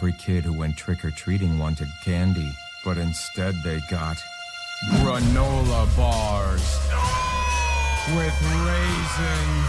Every kid who went trick or treating wanted candy, but instead they got granola bars with raisins.